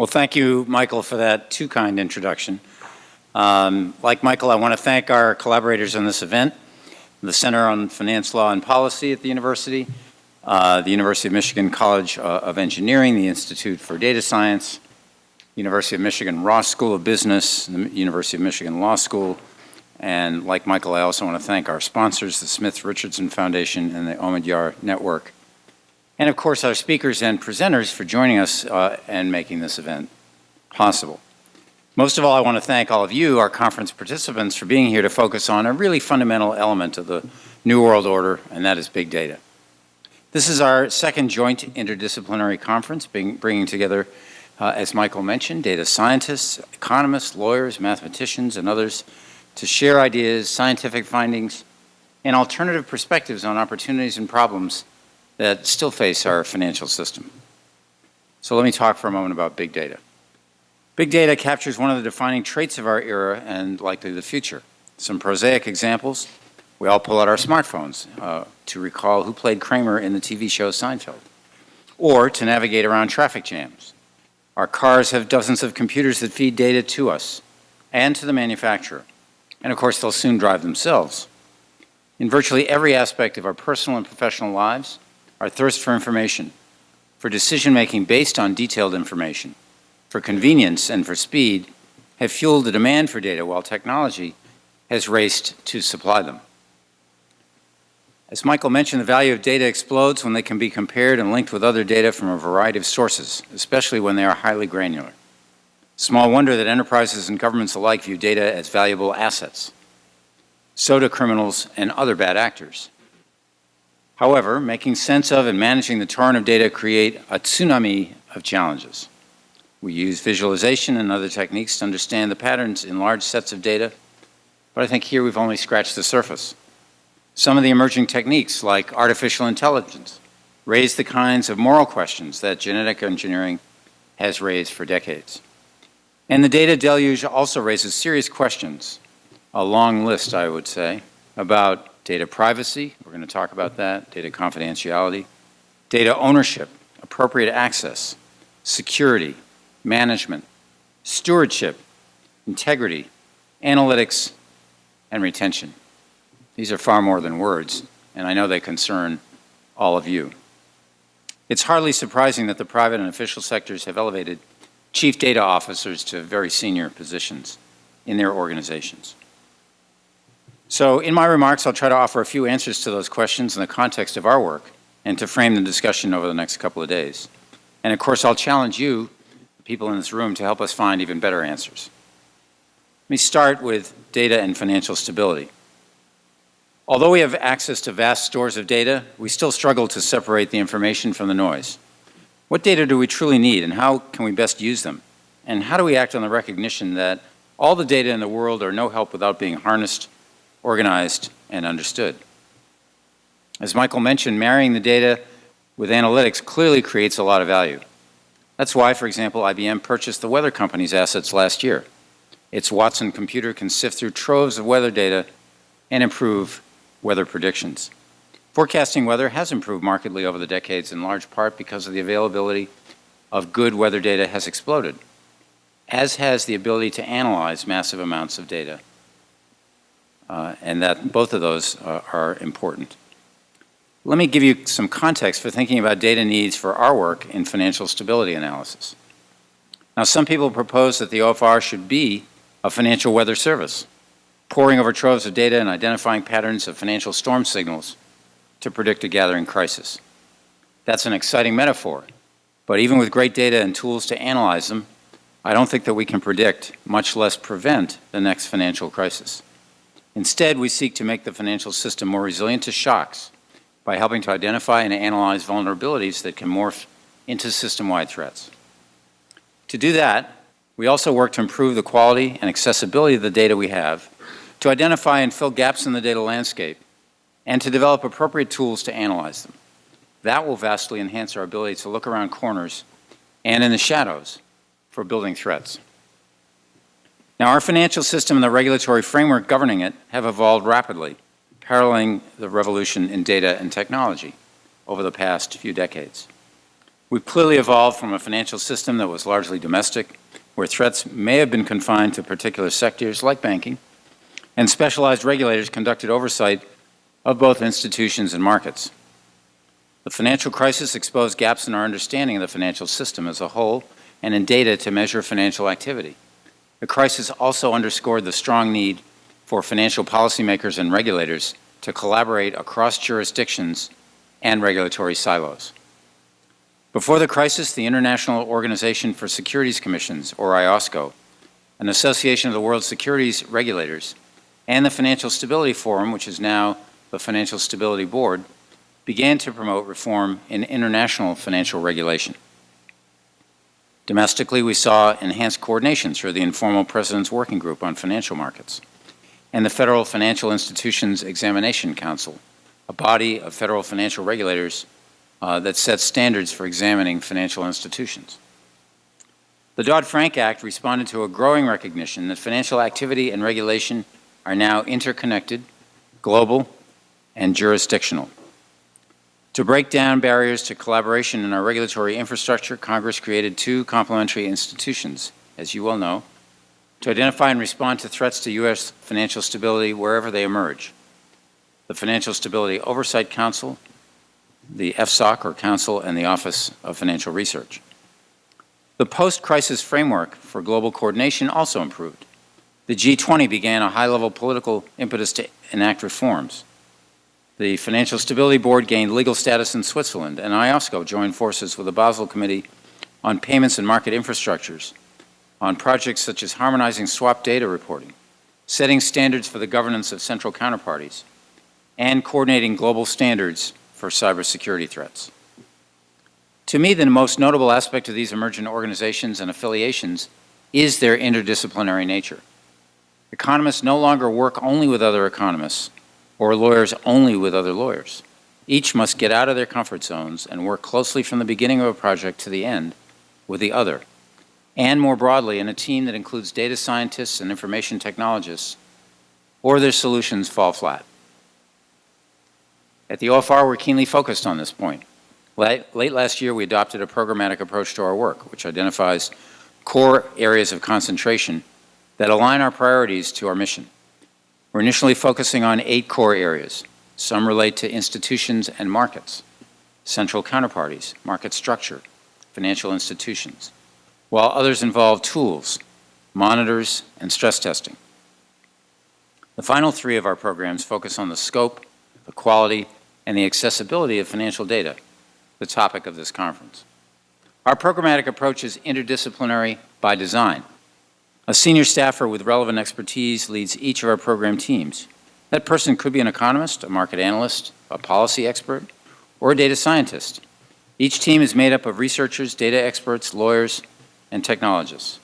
Well, thank you, Michael, for that too kind introduction. Um, like Michael, I want to thank our collaborators on this event, the Center on Finance Law and Policy at the University, uh, the University of Michigan College uh, of Engineering, the Institute for Data Science, University of Michigan Ross School of Business, the University of Michigan Law School, and like Michael, I also want to thank our sponsors, the Smith Richardson Foundation and the Omidyar Network. And of course, our speakers and presenters for joining us uh, and making this event possible. Most of all, I want to thank all of you, our conference participants, for being here to focus on a really fundamental element of the New World Order, and that is big data. This is our second joint interdisciplinary conference, being, bringing together, uh, as Michael mentioned, data scientists, economists, lawyers, mathematicians, and others to share ideas, scientific findings, and alternative perspectives on opportunities and problems that still face our financial system. So let me talk for a moment about big data. Big data captures one of the defining traits of our era and likely the future. Some prosaic examples, we all pull out our smartphones uh, to recall who played Kramer in the TV show Seinfeld, or to navigate around traffic jams. Our cars have dozens of computers that feed data to us and to the manufacturer. And of course, they'll soon drive themselves. In virtually every aspect of our personal and professional lives, our thirst for information, for decision-making based on detailed information, for convenience and for speed, have fueled the demand for data while technology has raced to supply them. As Michael mentioned, the value of data explodes when they can be compared and linked with other data from a variety of sources, especially when they are highly granular. Small wonder that enterprises and governments alike view data as valuable assets. So do criminals and other bad actors. However, making sense of and managing the torrent of data create a tsunami of challenges. We use visualization and other techniques to understand the patterns in large sets of data, but I think here we've only scratched the surface. Some of the emerging techniques, like artificial intelligence, raise the kinds of moral questions that genetic engineering has raised for decades. And the data deluge also raises serious questions, a long list, I would say, about data privacy, we're going to talk about that, data confidentiality, data ownership, appropriate access, security, management, stewardship, integrity, analytics, and retention. These are far more than words, and I know they concern all of you. It's hardly surprising that the private and official sectors have elevated chief data officers to very senior positions in their organizations. So in my remarks, I'll try to offer a few answers to those questions in the context of our work and to frame the discussion over the next couple of days. And of course, I'll challenge you, people in this room, to help us find even better answers. Let me start with data and financial stability. Although we have access to vast stores of data, we still struggle to separate the information from the noise. What data do we truly need and how can we best use them? And how do we act on the recognition that all the data in the world are no help without being harnessed, organized, and understood? As Michael mentioned, marrying the data with analytics clearly creates a lot of value. That's why, for example, IBM purchased the weather company's assets last year. Its Watson computer can sift through troves of weather data and improve weather predictions. Forecasting weather has improved markedly over the decades in large part because of the availability of good weather data has exploded, as has the ability to analyze massive amounts of data. Uh, and that both of those uh, are important. Let me give you some context for thinking about data needs for our work in financial stability analysis. Now, some people propose that the OFR should be a financial weather service, poring over troves of data and identifying patterns of financial storm signals to predict a gathering crisis. That's an exciting metaphor, but even with great data and tools to analyze them, I don't think that we can predict, much less prevent, the next financial crisis. Instead, we seek to make the financial system more resilient to shocks by helping to identify and analyze vulnerabilities that can morph into system-wide threats. To do that, we also work to improve the quality and accessibility of the data we have, to identify and fill gaps in the data landscape, and to develop appropriate tools to analyze them. That will vastly enhance our ability to look around corners and in the shadows for building threats. Now, our financial system and the regulatory framework governing it have evolved rapidly, paralleling the revolution in data and technology over the past few decades. We've clearly evolved from a financial system that was largely domestic, where threats may have been confined to particular sectors like banking, and specialized regulators conducted oversight of both institutions and markets. The financial crisis exposed gaps in our understanding of the financial system as a whole and in data to measure financial activity. The crisis also underscored the strong need for financial policymakers and regulators to collaborate across jurisdictions and regulatory silos. Before the crisis, the International Organization for Securities Commissions, or IOSCO, an association of the world's securities regulators, and the Financial Stability Forum, which is now the Financial Stability Board, began to promote reform in international financial regulation. Domestically, we saw enhanced coordination through the informal President's Working Group on Financial Markets and the Federal Financial Institutions Examination Council, a body of federal financial regulators uh, that sets standards for examining financial institutions. The Dodd-Frank Act responded to a growing recognition that financial activity and regulation are now interconnected, global, and jurisdictional. To break down barriers to collaboration in our regulatory infrastructure, Congress created two complementary institutions, as you well know, to identify and respond to threats to U.S. financial stability wherever they emerge. The Financial Stability Oversight Council, the FSOC, or Council, and the Office of Financial Research. The post-crisis framework for global coordination also improved. The G20 began a high-level political impetus to enact reforms. The Financial Stability Board gained legal status in Switzerland, and IOSCO joined forces with the Basel Committee on payments and market infrastructures on projects such as harmonizing swap data reporting, setting standards for the governance of central counterparties, and coordinating global standards for cybersecurity threats. To me, the most notable aspect of these emergent organizations and affiliations is their interdisciplinary nature. Economists no longer work only with other economists or lawyers only with other lawyers. Each must get out of their comfort zones and work closely from the beginning of a project to the end with the other and more broadly in a team that includes data scientists and information technologists, or their solutions fall flat. At the OFR, we're keenly focused on this point. Late, last year, we adopted a programmatic approach to our work, which identifies core areas of concentration that align our priorities to our mission. We're initially focusing on eight core areas. Some relate to institutions and markets, central counterparties, market structure, financial institutions, while others involve tools, monitors, and stress testing. The final three of our programs focus on the scope, the quality, and the accessibility of financial data, the topic of this conference. Our programmatic approach is interdisciplinary by design. A senior staffer with relevant expertise leads each of our program teams. That person could be an economist, a market analyst, a policy expert, or a data scientist. Each team is made up of researchers, data experts, lawyers, and technologists.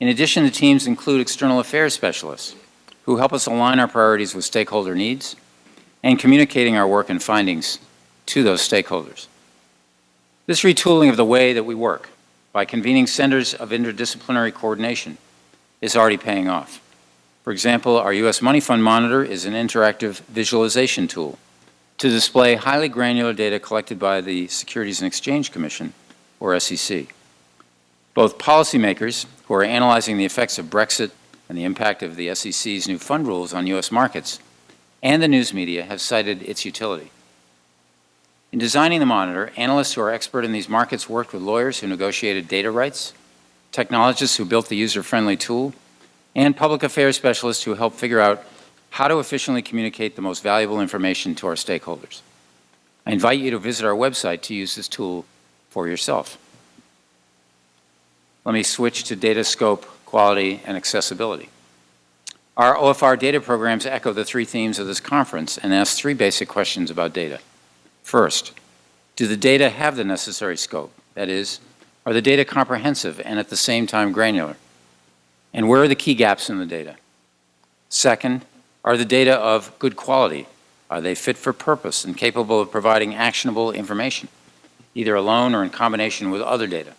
In addition, the teams include external affairs specialists who help us align our priorities with stakeholder needs and communicating our work and findings to those stakeholders. This retooling of the way that we work by convening centers of interdisciplinary coordination is already paying off. For example, our U.S. Money Fund Monitor is an interactive visualization tool to display highly granular data collected by the Securities and Exchange Commission, or SEC. Both policymakers who are analyzing the effects of Brexit and the impact of the SEC's new fund rules on U.S. markets and the news media have cited its utility. In designing the monitor, analysts who are expert in these markets worked with lawyers who negotiated data rights, technologists who built the user-friendly tool, and public affairs specialists who helped figure out how to efficiently communicate the most valuable information to our stakeholders. I invite you to visit our website to use this tool for yourself. Let me switch to data scope, quality, and accessibility. Our OFR data programs echo the three themes of this conference and ask three basic questions about data. First, do the data have the necessary scope? That is, are the data comprehensive and at the same time granular? And where are the key gaps in the data? Second, are the data of good quality? Are they fit for purpose and capable of providing actionable information, either alone or in combination with other data?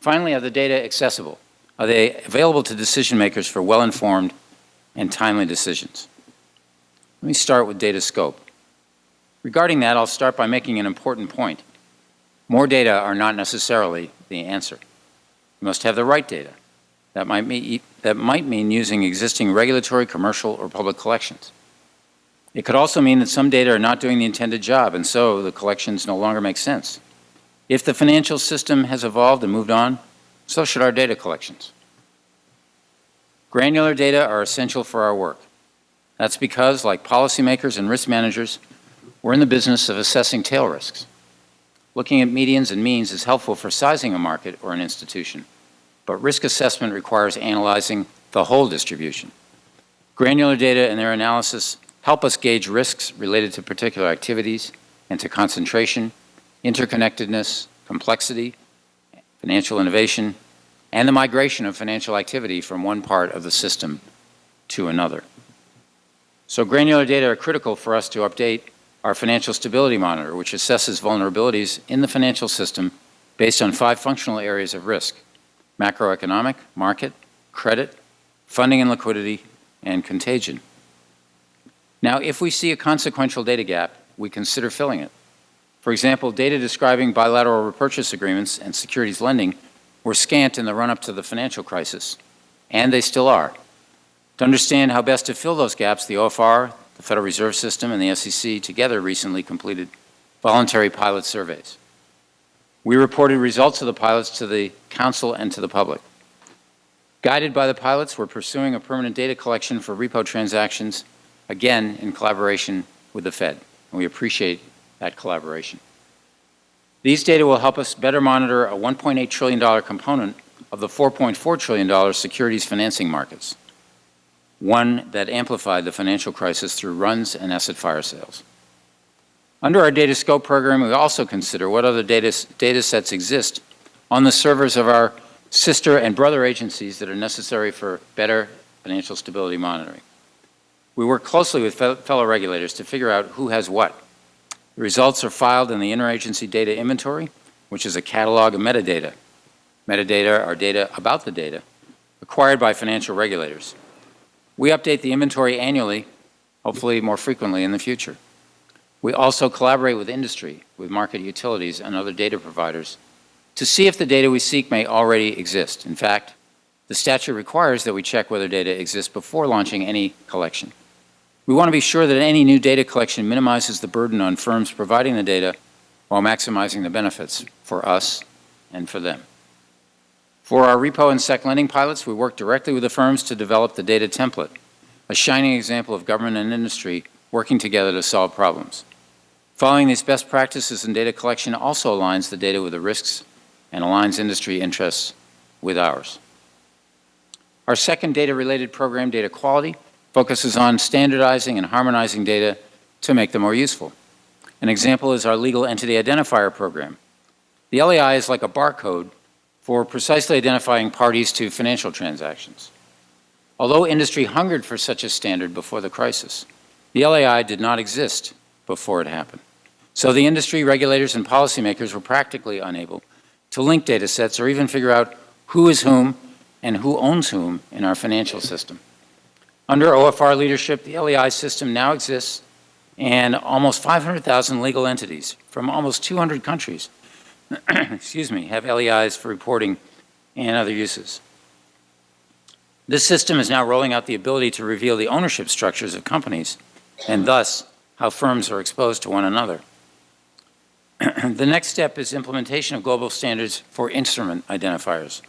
Finally, are the data accessible? Are they available to decision makers for well-informed and timely decisions? Let me start with data scope. Regarding that, I'll start by making an important point. More data are not necessarily the answer. You must have the right data. That might mean, that might mean using existing regulatory, commercial, or public collections. It could also mean that some data are not doing the intended job, and so the collections no longer make sense. If the financial system has evolved and moved on, so should our data collections. Granular data are essential for our work. That's because, like policymakers and risk managers, we're in the business of assessing tail risks. Looking at medians and means is helpful for sizing a market or an institution, but risk assessment requires analyzing the whole distribution. Granular data and their analysis help us gauge risks related to particular activities and to concentration, interconnectedness, complexity, financial innovation, and the migration of financial activity from one part of the system to another. So granular data are critical for us to update our financial stability monitor, which assesses vulnerabilities in the financial system based on five functional areas of risk, macroeconomic, market, credit, funding and liquidity, and contagion. Now, if we see a consequential data gap, we consider filling it. For example, data describing bilateral repurchase agreements and securities lending were scant in the run-up to the financial crisis, and they still are. To understand how best to fill those gaps, the OFR, the Federal Reserve System, and the SEC together recently completed voluntary pilot surveys. We reported results of the pilots to the Council and to the public. Guided by the pilots, we're pursuing a permanent data collection for repo transactions, again in collaboration with the Fed, and we appreciate that collaboration. These data will help us better monitor a $1.8 trillion component of the $4.4 trillion securities financing markets, one that amplified the financial crisis through runs and asset fire sales. Under our data scope program, we also consider what other data, data sets exist on the servers of our sister and brother agencies that are necessary for better financial stability monitoring. We work closely with fellow regulators to figure out who has what the results are filed in the Interagency Data Inventory, which is a catalog of metadata. Metadata are data about the data acquired by financial regulators. We update the inventory annually, hopefully more frequently in the future. We also collaborate with industry, with market utilities and other data providers to see if the data we seek may already exist. In fact, the statute requires that we check whether data exists before launching any collection. We want to be sure that any new data collection minimizes the burden on firms providing the data while maximizing the benefits for us and for them. For our repo and sec lending pilots, we work directly with the firms to develop the data template, a shining example of government and industry working together to solve problems. Following these best practices in data collection also aligns the data with the risks and aligns industry interests with ours. Our second data-related program, Data Quality, focuses on standardizing and harmonizing data to make them more useful. An example is our Legal Entity Identifier program. The LEI is like a barcode for precisely identifying parties to financial transactions. Although industry hungered for such a standard before the crisis, the LEI did not exist before it happened. So the industry, regulators, and policymakers were practically unable to link data sets or even figure out who is whom and who owns whom in our financial system. Under OFR leadership, the LEI system now exists and almost 500,000 legal entities from almost 200 countries excuse me, have LEIs for reporting and other uses. This system is now rolling out the ability to reveal the ownership structures of companies and thus how firms are exposed to one another. the next step is implementation of global standards for instrument identifiers,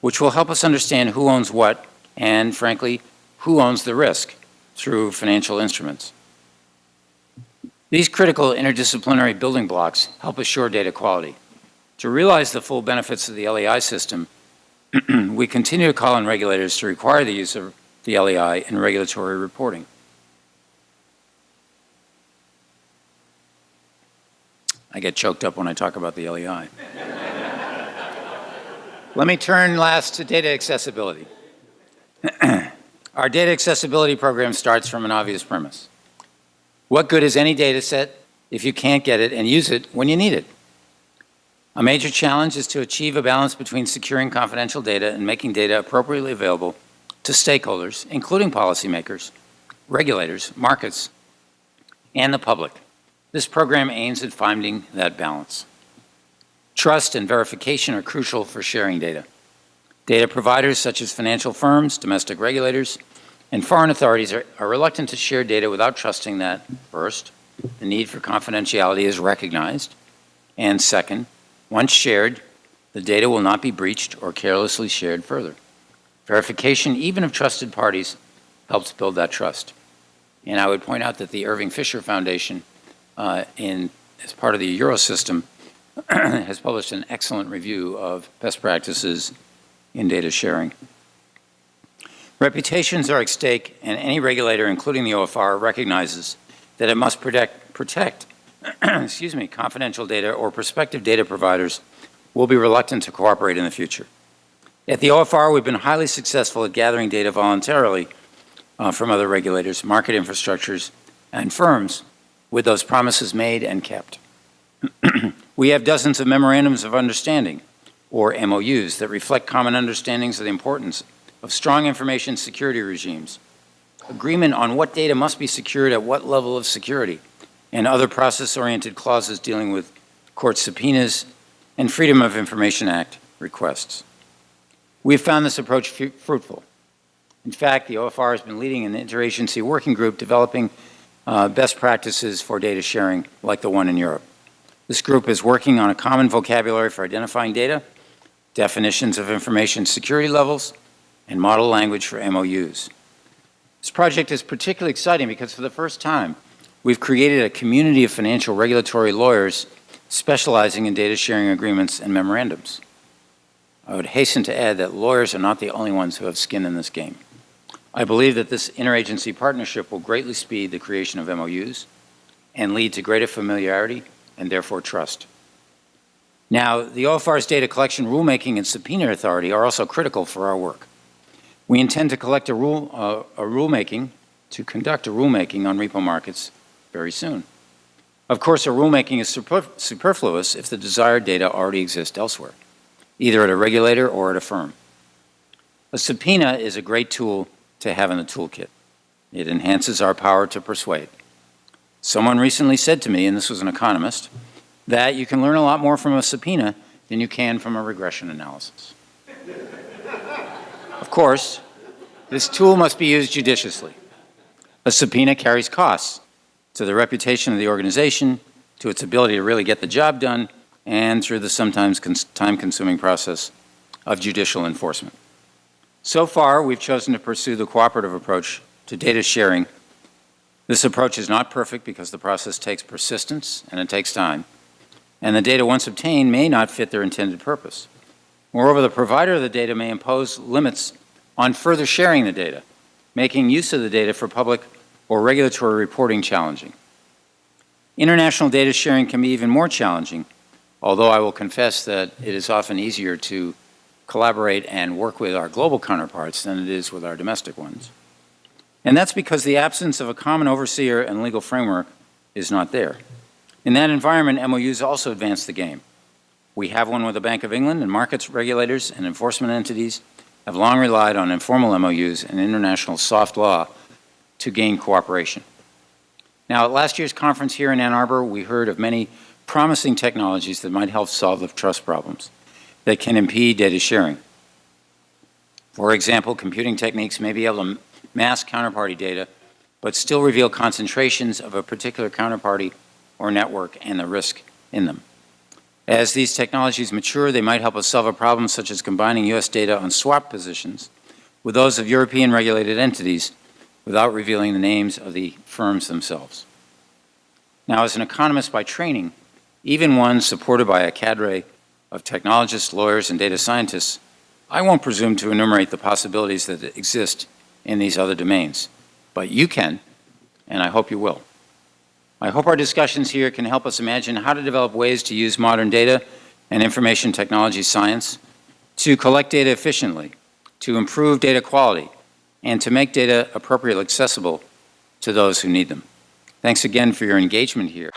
which will help us understand who owns what and, frankly, who owns the risk through financial instruments. These critical interdisciplinary building blocks help assure data quality. To realize the full benefits of the LEI system, we continue to call on regulators to require the use of the LEI in regulatory reporting. I get choked up when I talk about the LEI. Let me turn last to data accessibility. Our data accessibility program starts from an obvious premise. What good is any data set if you can't get it and use it when you need it? A major challenge is to achieve a balance between securing confidential data and making data appropriately available to stakeholders, including policymakers, regulators, markets, and the public. This program aims at finding that balance. Trust and verification are crucial for sharing data. Data providers such as financial firms, domestic regulators, and foreign authorities are, are reluctant to share data without trusting that, first, the need for confidentiality is recognized, and second, once shared, the data will not be breached or carelessly shared further. Verification, even of trusted parties, helps build that trust. And I would point out that the Irving Fisher Foundation, uh, in, as part of the Eurosystem, has published an excellent review of best practices in data sharing. Reputations are at stake, and any regulator, including the OFR, recognizes that it must protect, protect excuse me, confidential data or prospective data providers will be reluctant to cooperate in the future. At the OFR, we've been highly successful at gathering data voluntarily uh, from other regulators, market infrastructures, and firms with those promises made and kept. we have dozens of memorandums of understanding, or MOUs, that reflect common understandings of the importance of strong information security regimes, agreement on what data must be secured at what level of security, and other process-oriented clauses dealing with court subpoenas and Freedom of Information Act requests. We have found this approach fruitful. In fact, the OFR has been leading an interagency working group developing uh, best practices for data sharing like the one in Europe. This group is working on a common vocabulary for identifying data, definitions of information security levels, and model language for MOUs. This project is particularly exciting because for the first time, we've created a community of financial regulatory lawyers specializing in data sharing agreements and memorandums. I would hasten to add that lawyers are not the only ones who have skin in this game. I believe that this interagency partnership will greatly speed the creation of MOUs and lead to greater familiarity and therefore trust. Now, the OFR's data collection, rulemaking, and subpoena authority are also critical for our work. We intend to collect a, rule, uh, a rulemaking, to conduct a rulemaking on repo markets very soon. Of course, a rulemaking is superfluous if the desired data already exists elsewhere, either at a regulator or at a firm. A subpoena is a great tool to have in the toolkit. It enhances our power to persuade. Someone recently said to me, and this was an economist, that you can learn a lot more from a subpoena than you can from a regression analysis. of course, this tool must be used judiciously. A subpoena carries costs to the reputation of the organization, to its ability to really get the job done, and through the sometimes time-consuming process of judicial enforcement. So far, we've chosen to pursue the cooperative approach to data sharing. This approach is not perfect because the process takes persistence and it takes time and the data once obtained may not fit their intended purpose. Moreover, the provider of the data may impose limits on further sharing the data, making use of the data for public or regulatory reporting challenging. International data sharing can be even more challenging, although I will confess that it is often easier to collaborate and work with our global counterparts than it is with our domestic ones. And that's because the absence of a common overseer and legal framework is not there. In that environment, MOUs also advance the game. We have one with the Bank of England, and markets regulators and enforcement entities have long relied on informal MOUs and international soft law to gain cooperation. Now, at last year's conference here in Ann Arbor, we heard of many promising technologies that might help solve the trust problems that can impede data sharing. For example, computing techniques may be able to mask counterparty data, but still reveal concentrations of a particular counterparty or network and the risk in them. As these technologies mature, they might help us solve a problem such as combining U.S. data on swap positions with those of European regulated entities without revealing the names of the firms themselves. Now, as an economist by training, even one supported by a cadre of technologists, lawyers, and data scientists, I won't presume to enumerate the possibilities that exist in these other domains. But you can, and I hope you will. I hope our discussions here can help us imagine how to develop ways to use modern data and information technology science to collect data efficiently, to improve data quality, and to make data appropriately accessible to those who need them. Thanks again for your engagement here.